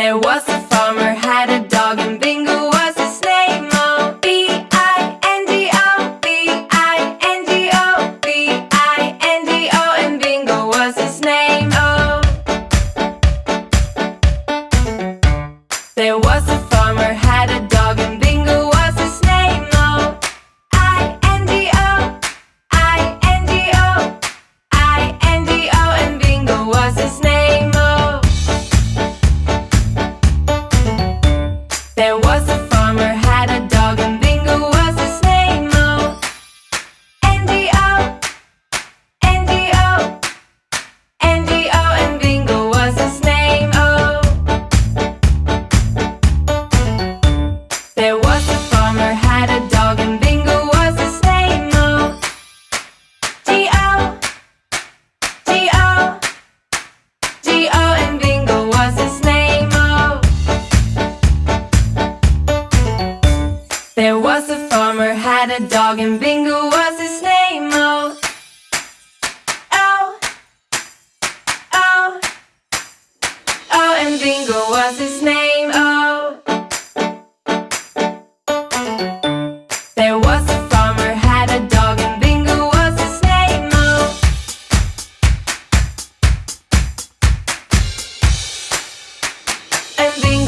There was a farmer had a dog and Bingo was his name. Oh, B I N G O, B I N G O, B I N G O, and Bingo was his name. Oh, there was a farmer had a dog. There was a Farmer had a dog and Bingo was his name, oh Oh Oh Oh, and Bingo was his name, oh There was a farmer had a dog and Bingo was his name, oh And Bingo